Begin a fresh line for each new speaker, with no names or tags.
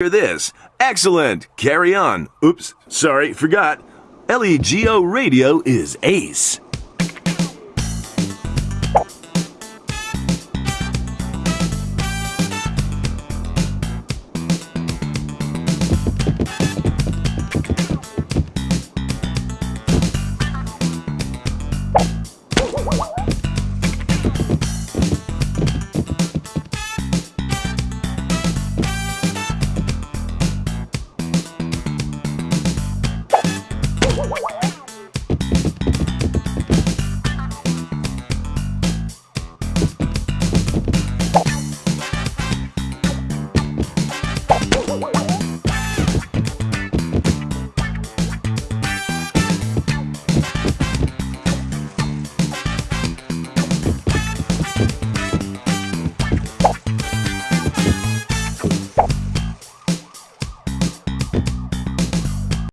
Hear this. Excellent. Carry on. Oops. Sorry, forgot. LEGO Radio is ace.